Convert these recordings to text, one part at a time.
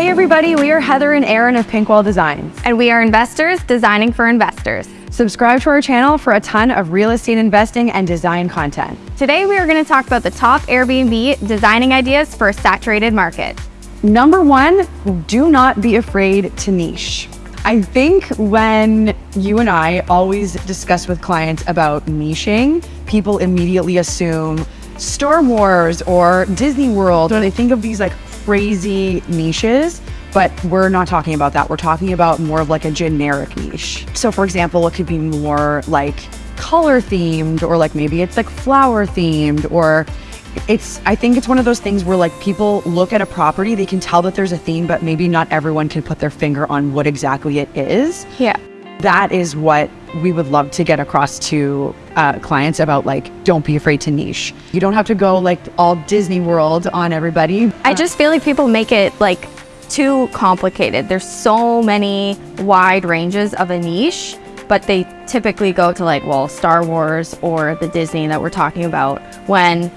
Hey everybody, we are Heather and Aaron of Pinkwall Designs. And we are investors designing for investors. Subscribe to our channel for a ton of real estate investing and design content. Today we are going to talk about the top Airbnb designing ideas for a saturated market. Number one, do not be afraid to niche. I think when you and I always discuss with clients about niching, people immediately assume Star Wars or Disney World, or they think of these like crazy niches, but we're not talking about that. We're talking about more of like a generic niche. So for example, it could be more like color themed or like maybe it's like flower themed or it's I think it's one of those things where like people look at a property, they can tell that there's a theme, but maybe not everyone can put their finger on what exactly it is. Yeah. That is what we would love to get across to uh, clients about like don't be afraid to niche. You don't have to go like all Disney World on everybody. I just feel like people make it like too complicated. There's so many wide ranges of a niche, but they typically go to like, well, Star Wars or the Disney that we're talking about when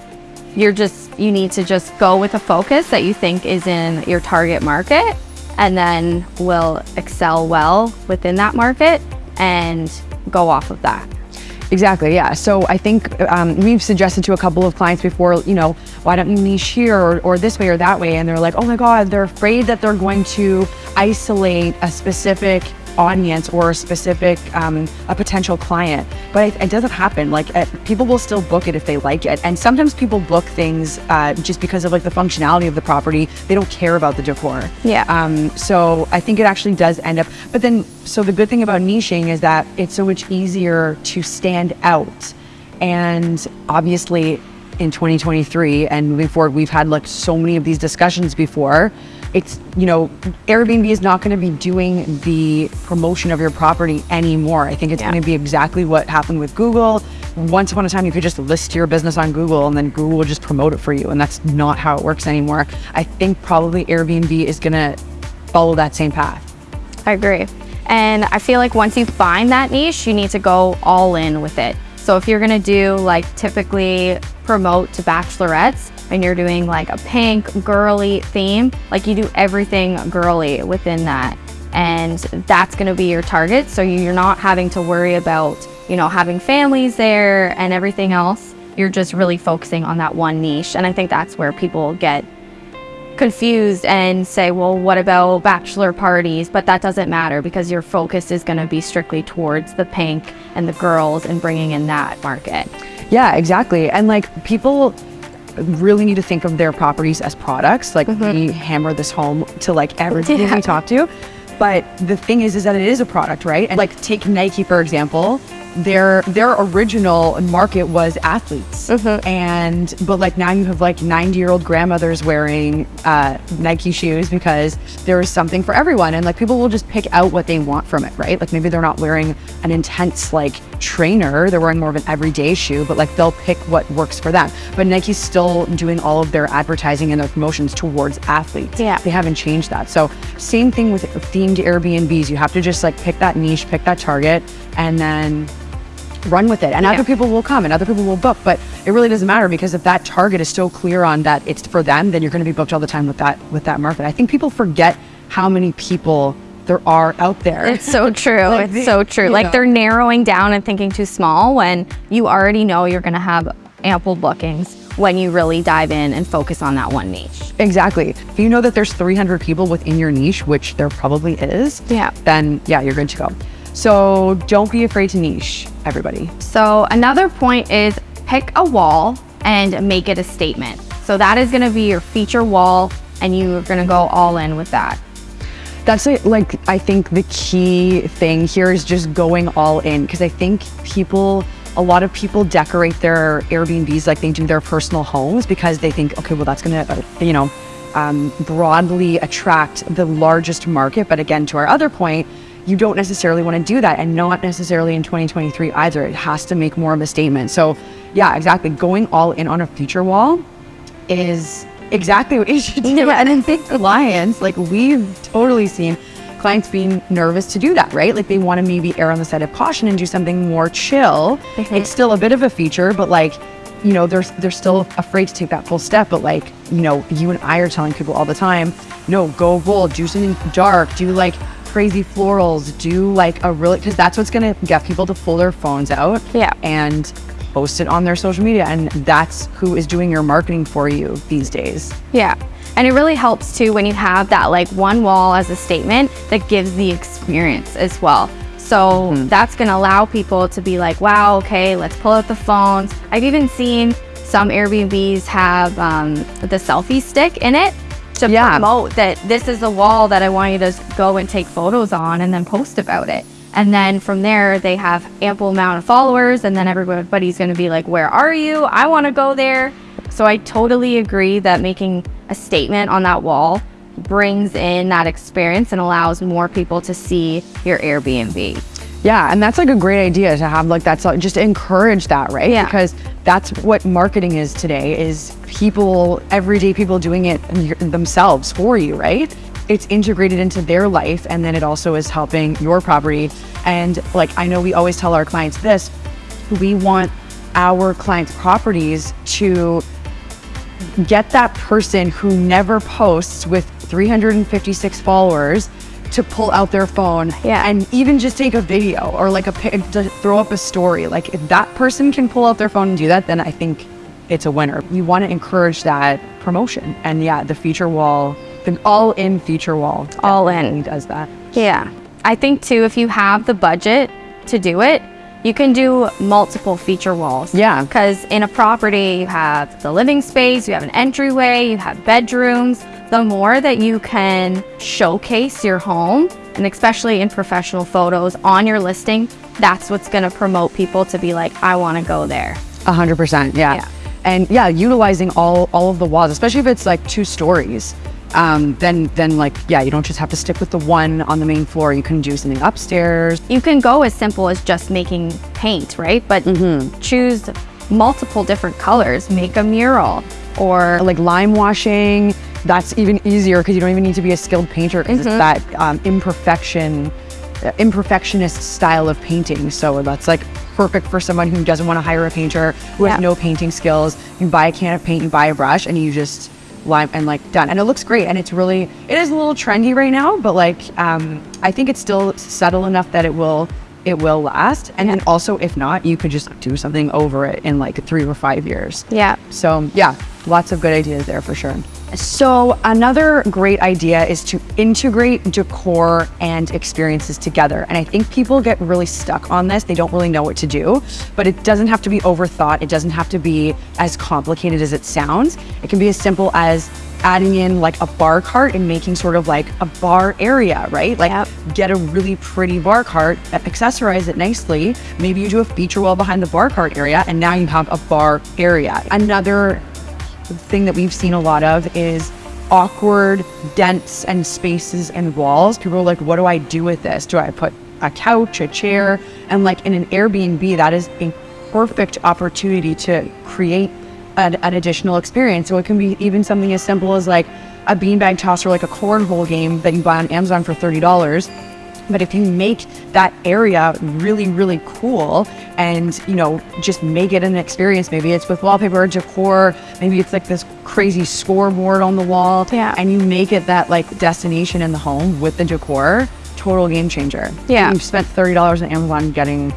you're just, you need to just go with a focus that you think is in your target market and then will excel well within that market and go off of that. Exactly, yeah. So I think um, we've suggested to a couple of clients before, you know, why don't you niche here or, or this way or that way? And they're like, oh my God, they're afraid that they're going to isolate a specific audience or a specific um, a potential client but it, it doesn't happen. Like uh, people will still book it if they like it. And sometimes people book things uh, just because of like the functionality of the property. They don't care about the decor. Yeah. Um, so I think it actually does end up but then so the good thing about niching is that it's so much easier to stand out. And obviously in 2023 and moving forward we've had like so many of these discussions before it's, you know, Airbnb is not going to be doing the promotion of your property anymore. I think it's yeah. going to be exactly what happened with Google. Once upon a time, you could just list your business on Google and then Google will just promote it for you. And that's not how it works anymore. I think probably Airbnb is going to follow that same path. I agree. And I feel like once you find that niche, you need to go all in with it. So if you're gonna do like typically promote to bachelorettes, and you're doing like a pink girly theme, like you do everything girly within that. And that's gonna be your target. So you're not having to worry about, you know, having families there and everything else. You're just really focusing on that one niche. And I think that's where people get confused and say, well, what about bachelor parties? But that doesn't matter because your focus is going to be strictly towards the pink and the girls and bringing in that market. Yeah, exactly. And like people really need to think of their properties as products. Like mm -hmm. we hammer this home to like everything yeah. we talk to. But the thing is, is that it is a product, right? And like take Nike, for example their their original market was athletes. Mm-hmm. and but like now you have like 90 year old grandmothers wearing uh, nike shoes because there is something for everyone. And like people will just pick out what they want from it right? Like maybe they're not wearing an intense like trainer. They're wearing more of an everyday shoe but like they'll pick what works for them. But nike's still doing all of their advertising and their promotions towards athletes. Yeah. They haven't changed that. So same thing with themed airbnbs. You have to just like pick that niche pick that target and then run with it and yeah. other people will come and other people will book but it really doesn't matter because if that target is so clear on that it's for them then you're going to be booked all the time with that with that market i think people forget how many people there are out there it's so true like it's the, so true like know. they're narrowing down and thinking too small when you already know you're going to have ample bookings when you really dive in and focus on that one niche. Exactly. If you know that there's 300 people within your niche, which there probably is, yeah. then yeah, you're good to go. So don't be afraid to niche, everybody. So another point is pick a wall and make it a statement. So that is gonna be your feature wall and you're gonna go all in with that. That's it. like, I think the key thing here is just going all in because I think people, a lot of people decorate their Airbnbs like they do their personal homes because they think, okay, well, that's gonna, uh, you know, um, broadly attract the largest market. But again, to our other point, you don't necessarily want to do that and not necessarily in 2023 either. It has to make more of a statement. So yeah, exactly. Going all in on a feature wall is exactly what you should do. Yeah. And I think clients, like we've totally seen clients being nervous to do that, right? Like they want to maybe err on the side of caution and do something more chill. Mm -hmm. It's still a bit of a feature, but like you know, they're, they're still afraid to take that full step. But like, you know, you and I are telling people all the time, no, go bold, do something dark, do like crazy florals, do like a really, because that's what's going to get people to pull their phones out. Yeah. And post it on their social media. And that's who is doing your marketing for you these days. Yeah. And it really helps too when you have that like one wall as a statement that gives the experience as well. So mm-hmm. that's going to allow people to be like, wow, okay, let's pull out the phones. I've even seen some Airbnbs have um, the selfie stick in it to yeah. promote that this is a wall that I want you to go and take photos on and then post about it. And then from there, they have ample amount of followers, and then everybody's going to be like, "Where are you? I want to go there." So I totally agree that making a statement on that wall brings in that experience and allows more people to see your Airbnb. Yeah, and that's like a great idea to have like that, so just encourage that, right? Yeah. Because that's what marketing is today is people, everyday people doing it themselves for you, right? It's integrated into their life and then it also is helping your property. And like, I know we always tell our clients this, we want our clients' properties to get that person who never posts with 356 followers to pull out their phone yeah. and even just take a video or like a to throw up a story. Like if that person can pull out their phone and do that, then I think it's a winner. We want to encourage that promotion. And yeah, the feature wall, the all in feature wall, all in does that. Yeah. I think too, if you have the budget to do it, you can do multiple feature walls. Yeah. Because in a property, you have the living space, you have an entryway, you have bedrooms. The more that you can showcase your home, and especially in professional photos on your listing, that's what's going to promote people to be like, I want to go there. A hundred percent. Yeah. And yeah, utilizing all, all of the walls, especially if it's like two stories um, then then like yeah, you don't just have to stick with the one on the main floor. You can do something upstairs. You can go as simple as just making paint, right? But mm -hmm. choose multiple different colors. Make a mural or like lime washing. That's even easier because you don't even need to be a skilled painter because mm -hmm. it's mm-hmm. that um, imperfection, uh, imperfectionist style of painting. So that's like perfect for someone who doesn't want to hire a painter who has no painting skills. You buy a can of paint, you buy a brush, and you just lime and like done and it looks great and it's really it is a little trendy right now but like um i think it's still subtle enough that it will it will last and yeah. then also if not you could just do something over it in like three or five years yeah so yeah lots of good ideas there for sure so another great idea is to integrate decor and experiences together. And I think people get really stuck on this. They don't really know what to do, but it doesn't have to be overthought. It doesn't have to be as complicated as it sounds. It can be as simple as adding in like a bar cart and making sort of like a bar area, right? Like yep. get a really pretty bar cart, accessorize it nicely. Maybe you do a feature wall behind the bar cart area and now you have a bar area. Another the thing that we've seen a lot of is awkward dents and spaces and walls. People are like, what do I do with this? Do I put a couch, a chair? And like in an Airbnb, that is a perfect opportunity to create an, an additional experience. So it can be even something as simple as like a beanbag toss or like a cornhole game that you buy on Amazon for $30 but if you make that area really, really cool and, you know, just make it an experience, maybe it's with wallpaper or decor, maybe it's like this crazy scoreboard on the wall. Yeah. And you make it that like destination in the home with the decor, total game changer. Yeah. You've spent $30 on Amazon getting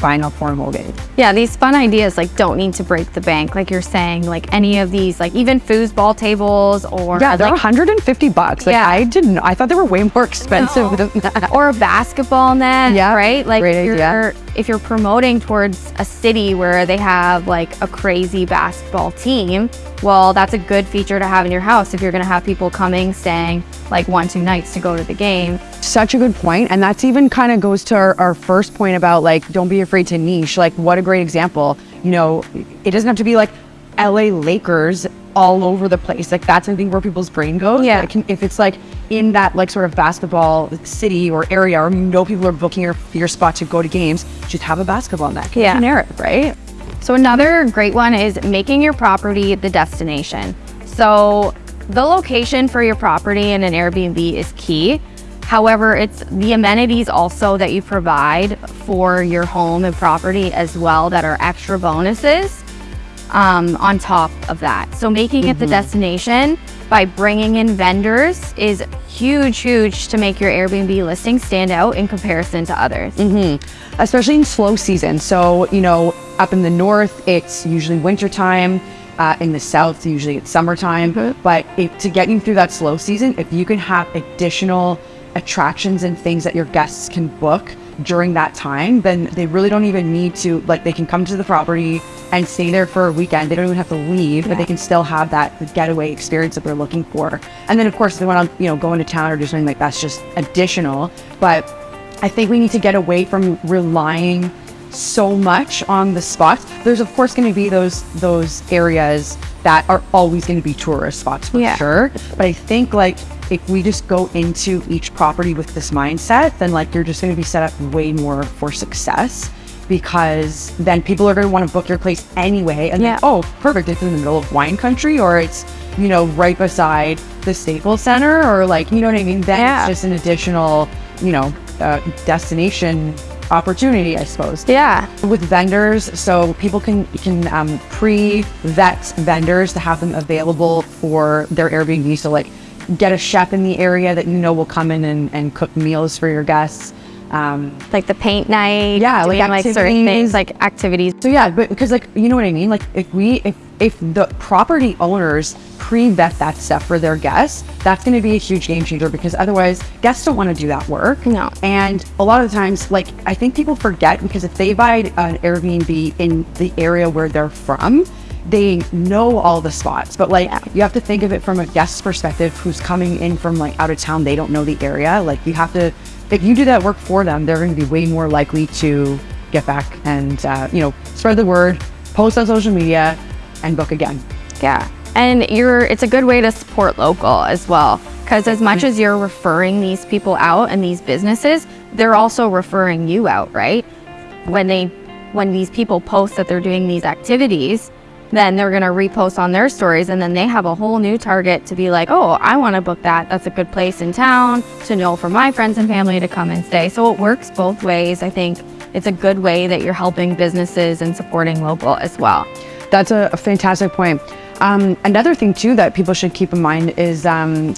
buying a cornhole game. Yeah, these fun ideas like don't need to break the bank, like you're saying. Like any of these, like even foosball tables or yeah, they're like, 150 bucks. Like yeah. I didn't, I thought they were way more expensive no. than that. Or a basketball net. Yeah, right. Like great you're, idea. if you're promoting towards a city where they have like a crazy basketball team, well, that's a good feature to have in your house if you're going to have people coming, staying like one, two nights to go to the game. Such a good point. And that's even kind of goes to our, our first point about like, don't be afraid to niche. Like, what a great example. You know, it doesn't have to be like LA Lakers all over the place. Like that's something where people's brain goes. Yeah. Can, if it's like in that like sort of basketball city or area, or you know people are booking your your spot to go to games, just have a basketball net. Yeah. Generic, right? So another great one is making your property the destination. So the location for your property in an Airbnb is key. However, it's the amenities also that you provide for your home and property as well that are extra bonuses. um, on top of that. So making it the destination by bringing in vendors is huge, huge to make your Airbnb listing stand out in comparison to others. especially in slow season. So, you know, up in the north, it's usually wintertime. Uh, in the south, usually it's summertime. But if, to get you through that slow season, if you can have additional attractions and things that your guests can book during that time, then they really don't even need to, like, they can come to the property and stay there for a weekend. They don't even have to leave, but they can still have that getaway experience that they're looking for. And then, of course, they want to, you know, go into town or do something like that's just additional. But I think we need to get away from relying so much on the spots. There's of course going to be those those areas that are always going to be tourist spots for Yeah. sure. But I think like if we just go into each property with this mindset, then like you're just going to be set up way more for success because then people are going to want to book your place anyway. And Yeah. then, oh, perfect. It's in the middle of wine country or it's, you know, right beside the Staples Center or like, you know what I mean? Then Yeah. it's just an additional, you know, uh, destination opportunity, I suppose. Yeah. With vendors, so people can can um, pre-vet vendors to have them available for their Airbnb. So like, get a chef in the area that you know will come in and, and cook meals for your guests. Um, Like the paint night. Yeah, like doing like certain things like activities. so yeah, but because like you know what I mean. Like if we if if the property owners pre-vet that stuff for their guests, that's going to be a huge game changer because otherwise guests don't want to do that work. No. And a lot of the times, like I think people forget because if they buy an Airbnb in the area where they're from, they know all the spots. But like you have to think of it from a guest's perspective who's coming in from like out of town. They don't know the area. Like you have to, if you do that work for them, they're going to be way more likely to get back and uh, you know spread the word, post on social media, and book again. Yeah. And you're it's a good way to support local as well. Because as much as you're referring these people out and these businesses, they're also referring you out, right? When they when these people post that they're doing these activities, then they're gonna repost on their stories and then they have a whole new target to be like, oh, I wanna book that. That's a good place in town to know for my friends and family to come and stay. So it works both ways. I think it's a good way that you're helping businesses and supporting local as well. That's a, a fantastic point. Um, another thing too that people should keep in mind is um,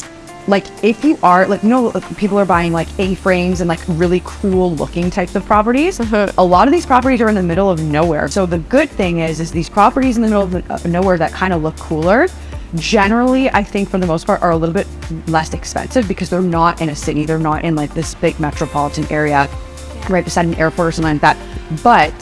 like if you are like you know people are buying like A-frames and like really cool looking types of properties. Mm-hmm. A lot of these properties are in the middle of nowhere. So the good thing is is these properties in the middle of of nowhere that kind of look cooler. Generally, I think for the most part are a little bit less expensive because they're not in a city. They're not in like this big metropolitan area right beside an airport or something like that. But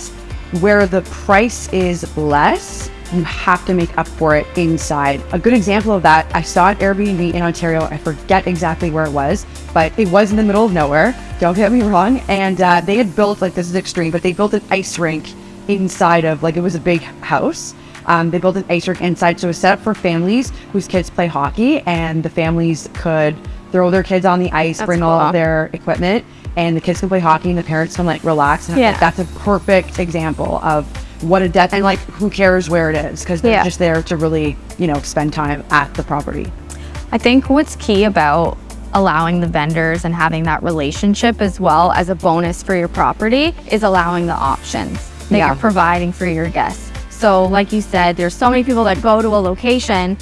where the price is less, you have to make up for it inside. A good example of that, I saw an Airbnb in Ontario. I forget exactly where it was, but it was in the middle of nowhere. Don't get me wrong. And uh, they had built, like, this is extreme, but they built an ice rink inside of, like, it was a big house. Um, they built an ice rink inside, so it was set up for families whose kids play hockey, and the families could throw their kids on the ice, That's bring all of their equipment, and the kids can play hockey, and the parents can like relax. And Yeah. like, that's a perfect example of what a death and like who cares where it is because they're Yeah. just there to really you know spend time at the property. I think what's key about allowing the vendors and having that relationship as well as a bonus for your property is allowing the options that Yeah. you're providing for your guests. So, like you said, there's so many people that go to a location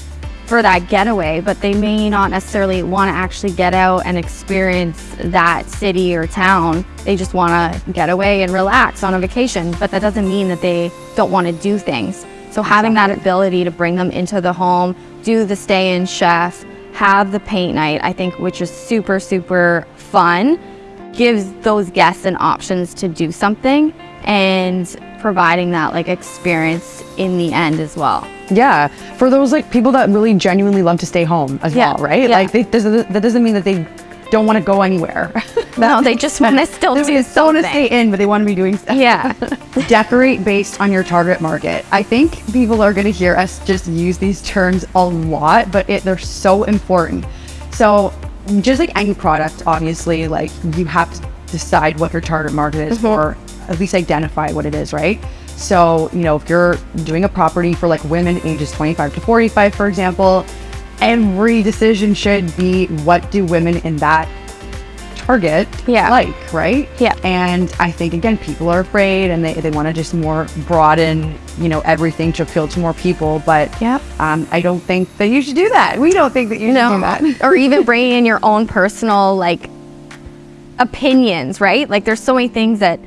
for that getaway, but they may not necessarily want to actually get out and experience that city or town. They just want to get away and relax on a vacation, but that doesn't mean that they don't want to do things. So having that ability to bring them into the home, do the stay in chef, have the paint night, I think, which is super, super fun, gives those guests an options to do something and providing that like experience in the end as well. Yeah, for those like people that really genuinely love to stay home as Yeah, well, right? yeah. Like they, that doesn't mean that they don't want to go anywhere. No, they just want to still they do don't want to stay in, but they want to be doing stuff. Yeah. decorate based on your target market. I think people are going to hear us just use these terms a lot, but it, they're so important. So, just like any product, obviously, like you have to decide what your target market is, mm-hmm. or at least identify what it is, right? So, you know, if you're doing a property for like women ages 25 to 45, for example, every decision should be what do women in that target Yeah. like, right? Yeah. And I think again, people are afraid and they, they want to just more broaden, you know, everything to appeal to more people. But yeah, um, I don't think that you should do that. We don't think that you should do that. or even bringing in your own personal like opinions, right? Like there's so many things that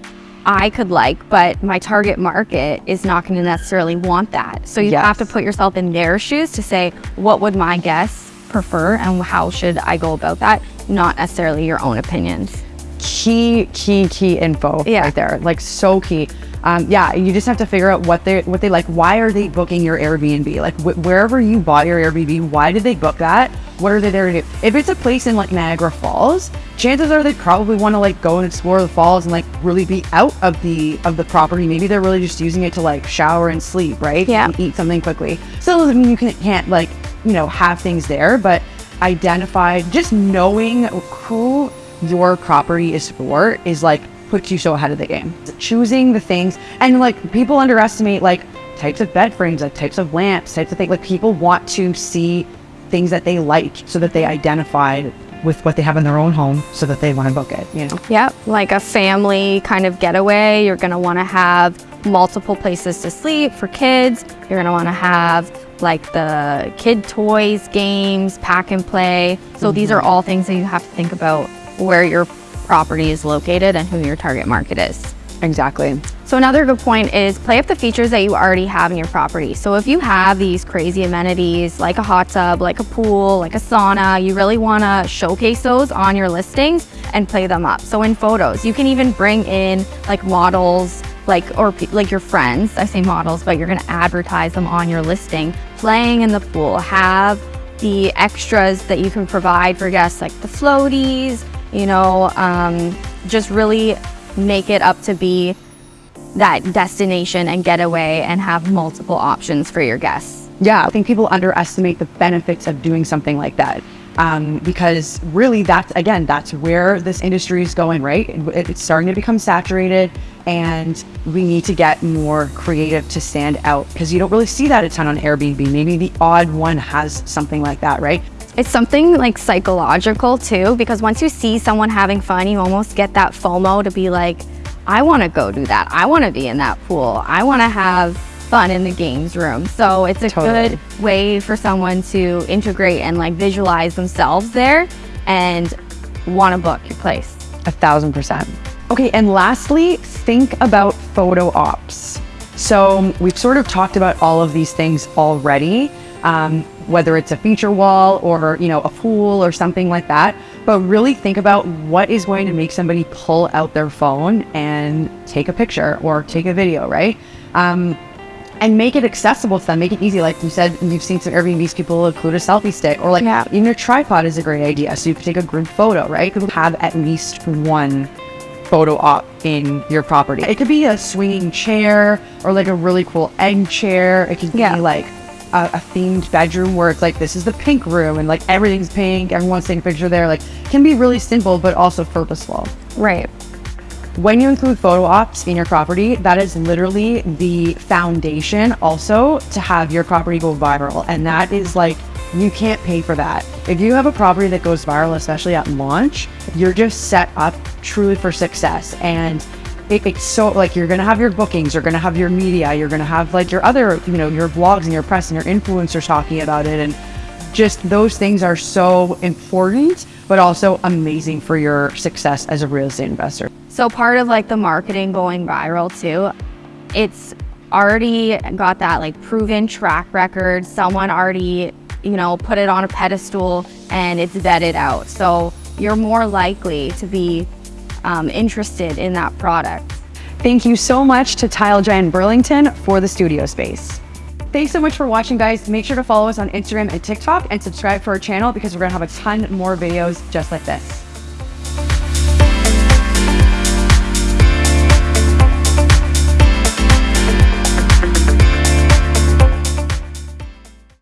I could like, but my target market is not going to necessarily want that. So you Yes. have to put yourself in their shoes to say, what would my guests prefer and how should I go about that? Not necessarily your own opinions. key, key, key info Yeah. right there. Like so key. Um, yeah, you just have to figure out what they what they like. Why are they booking your Airbnb? Like wh- wherever you bought your Airbnb, why did they book that? What are they there to do? If it's a place in like Niagara Falls, chances are they probably want to like go and explore the falls and like really be out of the of the property. Maybe they're really just using it to like shower and sleep, right? Yeah. And eat something quickly. Still doesn't mean you can, can't like you know have things there, but identify just knowing who your property is for is like puts you so ahead of the game. Choosing the things and like people underestimate like types of bed frames, like types of lamps, types of things. Like people want to see things that they like so that they identify with what they have in their own home so that they want to book it, you know? Yep, like a family kind of getaway. You're gonna wanna have multiple places to sleep for kids. You're gonna wanna have like the kid toys, games, pack and play. So these are mm-hmm. all things that you have to think about where your property is located and who your target market is. Exactly. So another good point is play up the features that you already have in your property. So if you have these crazy amenities like a hot tub, like a pool, like a sauna, you really want to showcase those on your listings and play them up. So in photos, you can even bring in like models, like or like your friends. I say models, but you're going to advertise them on your listing, playing in the pool. Have the extras that you can provide for guests, like the floaties. You know, um, just really make it up to be that destination and getaway and have multiple options for your guests. Yeah, I think people underestimate the benefits of doing something like that. Um, because really, that's again, that's where this industry is going, right? It- It's starting to become saturated, and we need to get more creative to stand out because you don't really see that a ton on Airbnb. Maybe the odd one has something like that, right? It's something like psychological too, because once you see someone having fun, you almost get that FOMO to be like, I want to go do that. I want to be in that pool. I want to have fun in the games room. So it's a Totally. good way for someone to integrate and like visualize themselves there and want to book your place. A thousand percent. Okay, and lastly, think about photo ops. So we've sort of talked about all of these things already, um, whether it's a feature wall or you know a pool or something like that. But really think about what is going to make somebody pull out their phone and take a picture or take a video, right? Um, and make it accessible to them, make it easy. Like you said, you've seen some Airbnbs, people include a selfie stick or like Yeah. even a tripod is a great idea. So you can take a group photo, right? People have at least one photo op in your property. It could be a swinging chair or like a really cool egg chair. It could be like a, a themed bedroom where it's like this is the pink room and like everything's pink. Everyone's taking a picture there. Like can be really simple but also purposeful. Right. When you include photo ops in your property, that is literally the foundation also to have your property go viral. And that is like, you can't pay for that. If you have a property that goes viral, especially at launch, you're just set up truly for success. And it, it's so like you're gonna have your bookings, you're gonna have your media, you're gonna have like your other, you know, your blogs and your press and your influencers talking about it. And just those things are so important, but also amazing for your success as a real estate investor. So part of like the marketing going viral too, it's already got that like proven track record. Someone already, you know, put it on a pedestal and it's vetted out. So you're more likely to be um, interested in that product. Thank you so much to Tile Giant Burlington for the studio space. Thanks so much for watching, guys. Make sure to follow us on Instagram and TikTok and subscribe for our channel because we're gonna have a ton more videos just like this.